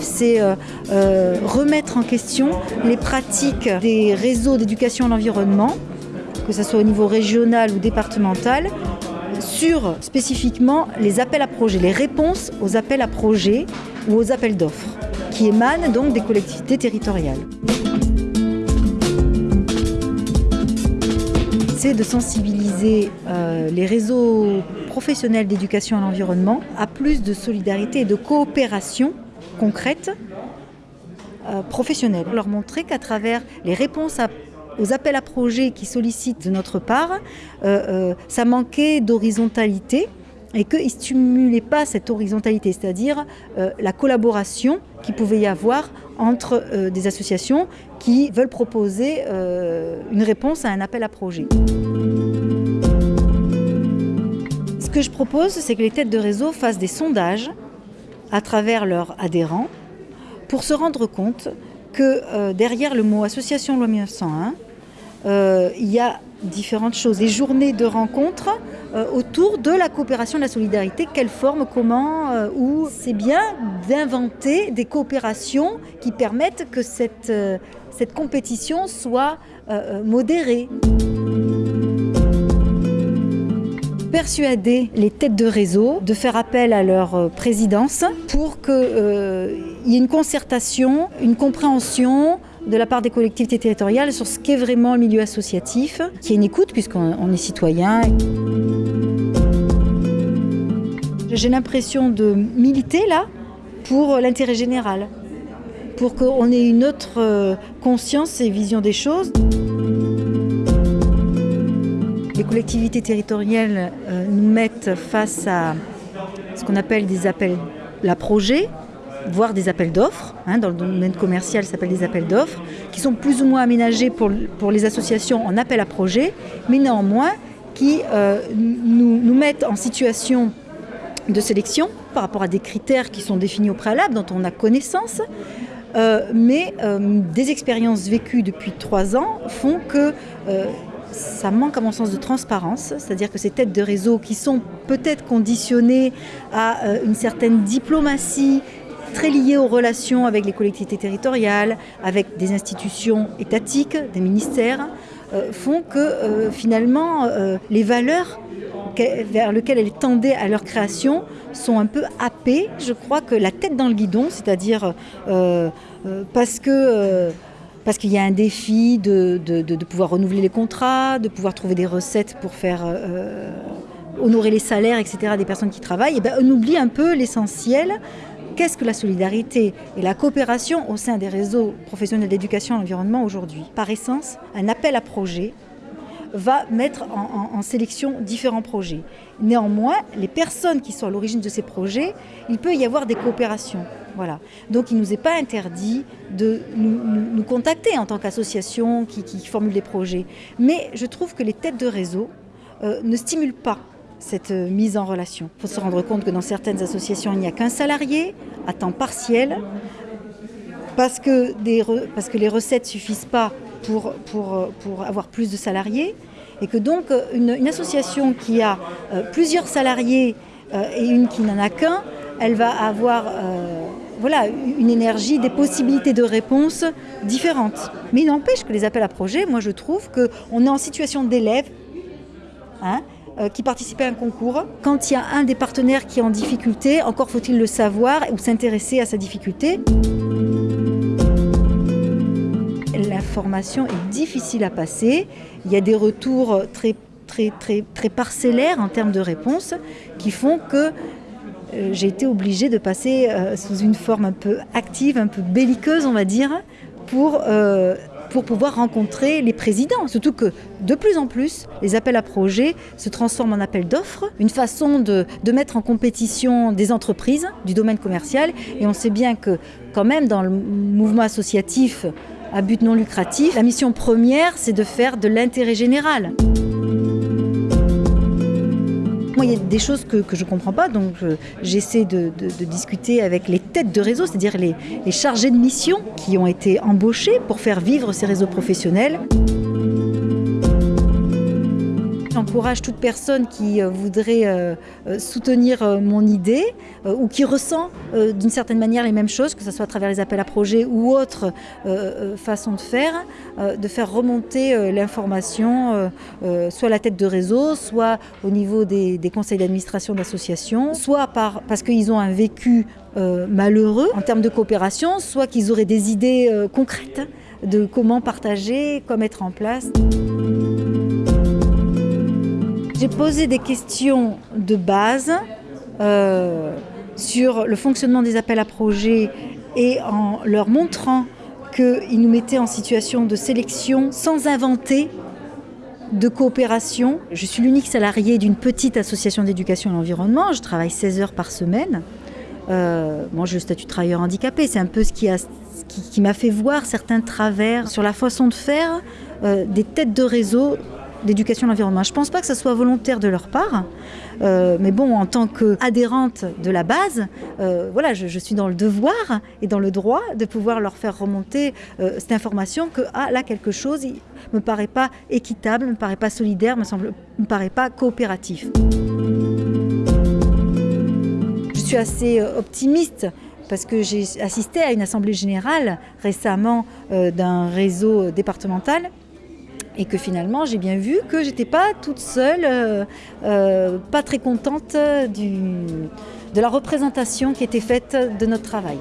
c'est euh, euh, remettre en question les pratiques des réseaux d'éducation à l'environnement, que ce soit au niveau régional ou départemental, sur spécifiquement les appels à projets, les réponses aux appels à projets ou aux appels d'offres, qui émanent donc des collectivités territoriales. C'est de sensibiliser euh, les réseaux professionnels d'éducation à l'environnement à plus de solidarité et de coopération concrète euh, professionnelle. Leur montrer qu'à travers les réponses aux appels à projets qui sollicitent de notre part, euh, ça manquait d'horizontalité et qu'ils ne stimulaient pas cette horizontalité, c'est-à-dire la collaboration qu'il pouvait y avoir entre euh, des associations qui veulent proposer euh, une réponse à un appel à projet. Ce que je propose, c'est que les têtes de réseau fassent des sondages à travers leurs adhérents pour se rendre compte que euh, derrière le mot association loi 1901, il y a différentes choses. Des journées de rencontres euh, autour de la coopération, de la solidarité, quelle forme, comment, euh, où. C'est bien d'inventer des coopérations qui permettent que cette, euh, cette compétition soit modérée. Persuader les têtes de réseau de faire appel à leur présidence pour qu'il y ait une concertation, une compréhension, de la part des collectivités territoriales sur ce qu'est vraiment le milieu associatif, qui est une écoute puisqu'on est citoyen. J'ai l'impression de militer là pour l'intérêt général, pour qu'on ait une autre euh, conscience et vision des choses. Les collectivités territoriales euh, nous mettent face à ce qu'on appelle des appels à projets, voire des appels d'offres. Hein, dans le domaine commercial, ça s'appelle des appels d'offres, qui sont plus ou moins aménagés pour, les associations en appel à projet, mais néanmoins qui euh, nous, mettent en situation de sélection par rapport à des critères qui sont définis au préalable, dont on a connaissance. Euh, mais des expériences vécues depuis trois ans font que ça manque à mon sens de transparence, c'est-à-dire que ces têtes de réseau qui sont peut-être conditionnées à une certaine diplomatie très liées aux relations avec les collectivités territoriales, avec des institutions étatiques, des ministères, euh, font que euh, finalement euh, les valeurs vers lesquelles elles tendaient à leur création sont un peu happées. Je crois que la tête dans le guidon, c'est-à-dire parce que parce qu'il y a un défi de, pouvoir renouveler les contrats, de pouvoir trouver des recettes pour faire honorer les salaires, etc., des personnes qui travaillent, et ben, on oublie un peu l'essentiel, Qu'est-ce que la solidarité et la coopération au sein des réseaux professionnels d'éducation à l'environnement aujourd'hui? Par essence, un appel à projet va mettre en, sélection différents projets. Néanmoins, les personnes qui sont à l'origine de ces projets, il peut y avoir des coopérations. Voilà. Donc il ne nous est pas interdit de nous, contacter en tant qu'association qui, qui, formule des projets. Mais je trouve que les têtes de réseau euh, ne stimulent pas cette euh, mise en relation. Il faut se rendre compte que dans certaines associations, il n'y a qu'un salarié à temps partiel parce que, parce que les recettes ne suffisent pas pour, euh, avoir plus de salariés et que donc euh, une, association qui a plusieurs salariés et une qui n'en a qu'un, elle va avoir voilà, une énergie, des possibilités de réponse différentes. Mais il n'empêche que les appels à projets, moi je trouve qu'on est en situation d'élève. Hein, euh, qui participait à un concours. Quand il y a un des partenaires qui est en difficulté, encore faut-il le savoir ou s'intéresser à sa difficulté. Est difficile à passer. Il y a des retours très, très, très, très parcellaires en termes de réponses qui font que euh, j'ai été obligée de passer euh, sous une forme un peu active, un peu belliqueuse, on va dire, pour pour pouvoir rencontrer les présidents. Surtout que de plus en plus, les appels à projets se transforment en appels d'offres, une façon de, de, mettre en compétition des entreprises du domaine commercial. Et on sait bien que quand même dans le mouvement associatif à but non lucratif, la mission première, c'est de faire de l'intérêt général. Moi, il y a des choses que, je ne comprends pas, donc j'essaie de, discuter avec les têtes de réseau, c'est-à-dire les chargés de mission qui ont été embauchés pour faire vivre ces réseaux professionnels. J'encourage toute personne qui voudrait soutenir mon idée ou qui ressent d'une certaine manière les mêmes choses, que ce soit à travers les appels à projets ou autres façons de faire, de faire remonter l'information soit à la tête de réseau, soit au niveau des, conseils d'administration d'associations, soit par, parce qu'ils ont un vécu malheureux en termes de coopération, soit qu'ils auraient des idées concrètes de comment partager, comment mettre en place. J'ai posé des questions de base euh, sur le fonctionnement des appels à projets et en leur montrant qu'ils nous mettaient en situation de sélection sans inventer de coopération. Je suis l'unique salarié d'une petite association d'éducation à l'environnement. Je travaille 16 heures par semaine. Euh, moi, j'ai le statut de travailleur handicapé. C'est un peu ce qui, qui, m'a fait voir certains travers sur la façon de faire euh, des têtes de réseau d'éducation à l'environnement. Je ne pense pas que ce soit volontaire de leur part, euh, mais bon, en tant qu'adhérente de la base, voilà, je, suis dans le devoir et dans le droit de pouvoir leur faire remonter cette information que ah, là, quelque chose ne me paraît pas équitable, ne me paraît pas solidaire, me semble, me paraît pas coopératif suis assez euh, optimiste parce que j'ai assisté à une assemblée générale récemment euh, d'un réseau départemental et que finalement j'ai bien vu que j'étais pas toute seule, euh, pas très contente du, de la représentation qui était faite de notre travail.